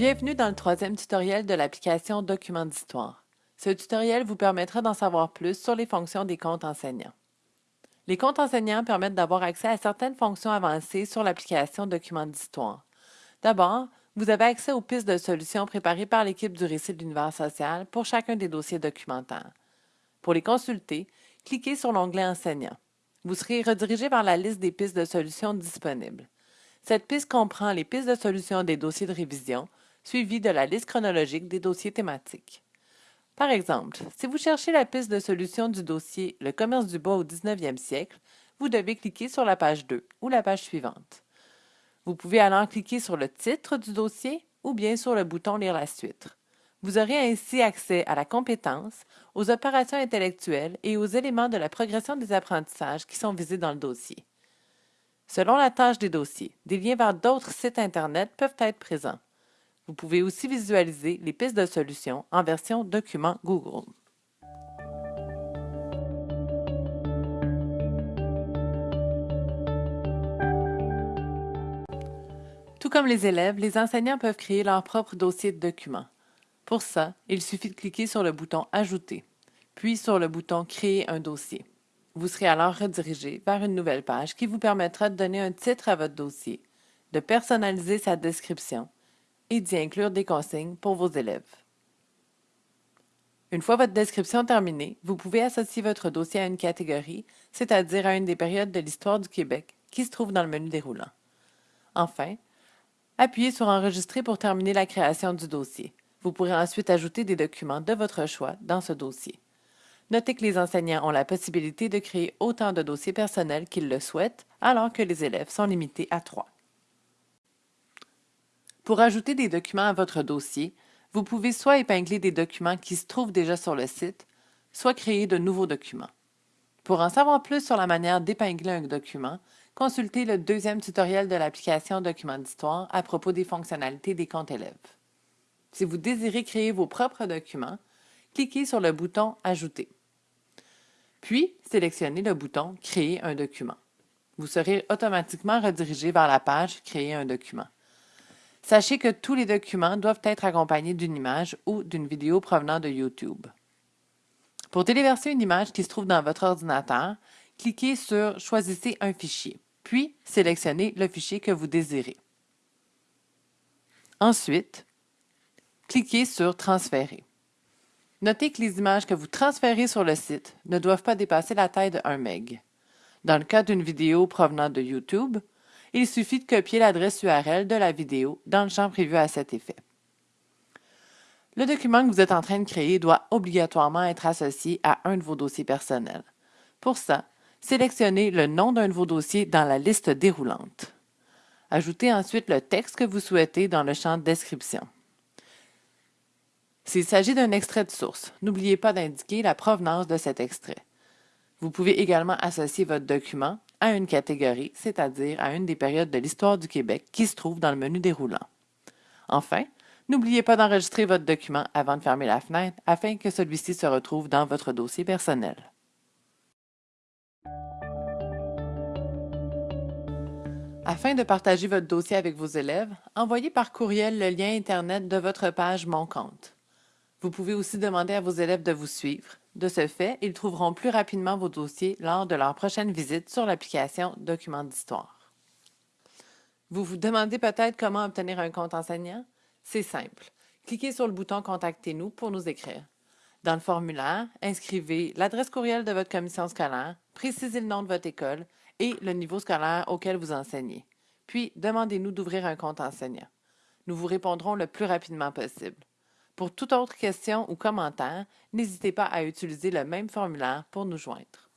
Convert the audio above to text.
Bienvenue dans le troisième tutoriel de l'application Documents d'histoire. Ce tutoriel vous permettra d'en savoir plus sur les fonctions des comptes enseignants. Les comptes enseignants permettent d'avoir accès à certaines fonctions avancées sur l'application Documents d'histoire. D'abord, vous avez accès aux pistes de solutions préparées par l'équipe du récit de l'univers social pour chacun des dossiers documentaires. Pour les consulter, cliquez sur l'onglet Enseignants. Vous serez redirigé vers la liste des pistes de solutions disponibles. Cette piste comprend les pistes de solutions des dossiers de révision, suivies de la liste chronologique des dossiers thématiques. Par exemple, si vous cherchez la piste de solution du dossier Le commerce du bois au 19e siècle, vous devez cliquer sur la page 2 ou la page suivante. Vous pouvez alors cliquer sur le titre du dossier ou bien sur le bouton Lire la suite. Vous aurez ainsi accès à la compétence, aux opérations intellectuelles et aux éléments de la progression des apprentissages qui sont visés dans le dossier. Selon la tâche des dossiers, des liens vers d'autres sites Internet peuvent être présents. Vous pouvez aussi visualiser les pistes de solutions en version document Google. Tout comme les élèves, les enseignants peuvent créer leur propre dossier de documents. Pour ça, il suffit de cliquer sur le bouton Ajouter, puis sur le bouton Créer un dossier. Vous serez alors redirigé vers une nouvelle page qui vous permettra de donner un titre à votre dossier, de personnaliser sa description et d'y inclure des consignes pour vos élèves. Une fois votre description terminée, vous pouvez associer votre dossier à une catégorie, c'est-à-dire à une des périodes de l'histoire du Québec qui se trouve dans le menu déroulant. Enfin, appuyez sur Enregistrer pour terminer la création du dossier. Vous pourrez ensuite ajouter des documents de votre choix dans ce dossier. Notez que les enseignants ont la possibilité de créer autant de dossiers personnels qu'ils le souhaitent, alors que les élèves sont limités à trois. Pour ajouter des documents à votre dossier, vous pouvez soit épingler des documents qui se trouvent déjà sur le site, soit créer de nouveaux documents. Pour en savoir plus sur la manière d'épingler un document, consultez le deuxième tutoriel de l'application Documents d'histoire à propos des fonctionnalités des comptes élèves. Si vous désirez créer vos propres documents, cliquez sur le bouton Ajouter. Puis, sélectionnez le bouton Créer un document. Vous serez automatiquement redirigé vers la page Créer un document. Sachez que tous les documents doivent être accompagnés d'une image ou d'une vidéo provenant de YouTube. Pour téléverser une image qui se trouve dans votre ordinateur, cliquez sur Choisissez un fichier, puis sélectionnez le fichier que vous désirez. Ensuite, cliquez sur Transférer. Notez que les images que vous transférez sur le site ne doivent pas dépasser la taille de 1 MB. Dans le cas d'une vidéo provenant de YouTube, il suffit de copier l'adresse URL de la vidéo dans le champ prévu à cet effet. Le document que vous êtes en train de créer doit obligatoirement être associé à un de vos dossiers personnels. Pour ça, sélectionnez le nom d'un de vos dossiers dans la liste déroulante. Ajoutez ensuite le texte que vous souhaitez dans le champ Description. S'il s'agit d'un extrait de source, n'oubliez pas d'indiquer la provenance de cet extrait. Vous pouvez également associer votre document à une catégorie, c'est-à-dire à une des périodes de l'histoire du Québec qui se trouve dans le menu déroulant. Enfin, n'oubliez pas d'enregistrer votre document avant de fermer la fenêtre afin que celui-ci se retrouve dans votre dossier personnel. Afin de partager votre dossier avec vos élèves, envoyez par courriel le lien Internet de votre page Mon compte. Vous pouvez aussi demander à vos élèves de vous suivre. De ce fait, ils trouveront plus rapidement vos dossiers lors de leur prochaine visite sur l'application Documents d'histoire. Vous vous demandez peut-être comment obtenir un compte enseignant? C'est simple. Cliquez sur le bouton Contactez-nous pour nous écrire. Dans le formulaire, inscrivez l'adresse courriel de votre commission scolaire, précisez le nom de votre école et le niveau scolaire auquel vous enseignez. Puis, demandez-nous d'ouvrir un compte enseignant. Nous vous répondrons le plus rapidement possible. Pour toute autre question ou commentaire, n'hésitez pas à utiliser le même formulaire pour nous joindre.